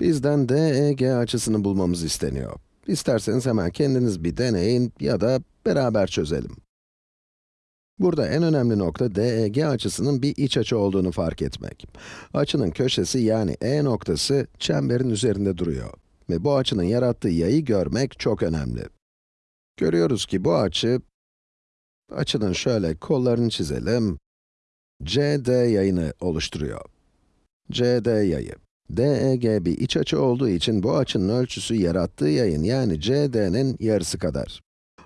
Bizden DEG açısını bulmamız isteniyor. İsterseniz hemen kendiniz bir deneyin ya da beraber çözelim. Burada en önemli nokta DEG açısının bir iç açı olduğunu fark etmek. Açının köşesi yani E noktası çemberin üzerinde duruyor. Ve bu açının yarattığı yayı görmek çok önemli. Görüyoruz ki bu açı, açının şöyle kollarını çizelim, CD yayını oluşturuyor. CD yayı. DEG bir iç açı olduğu için bu açının ölçüsü yarattığı yayın yani CD'nin yarısı kadar.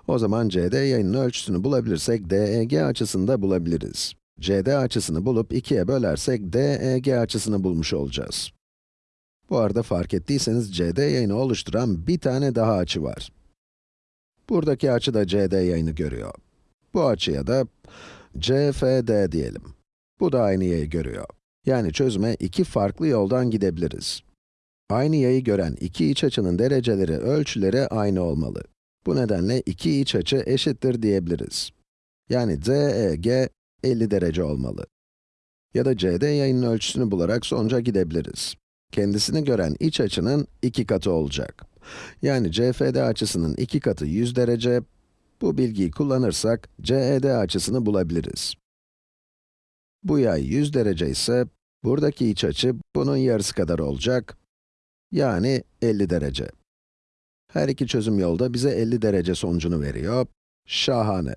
O zaman CD yayının ölçüsünü bulabilirsek DEG açısını da bulabiliriz. CD açısını bulup ikiye bölersek DEG açısını bulmuş olacağız. Bu arada fark ettiyseniz CD yayını oluşturan bir tane daha açı var. Buradaki açı da CD yayını görüyor. Bu açıya da CFD diyelim. Bu da aynı yayı görüyor. Yani çözüme iki farklı yoldan gidebiliriz. Aynı yayı gören iki iç açının dereceleri, ölçüleri aynı olmalı. Bu nedenle iki iç açı eşittir diyebiliriz. Yani DEG 50 derece olmalı. Ya da CD yayının ölçüsünü bularak sonuca gidebiliriz. Kendisini gören iç açının iki katı olacak. Yani CFD açısının iki katı 100 derece. Bu bilgiyi kullanırsak CED açısını bulabiliriz. Bu yay 100 derece ise, buradaki iç açı bunun yarısı kadar olacak. Yani 50 derece. Her iki çözüm yolu da bize 50 derece sonucunu veriyor. Şahane.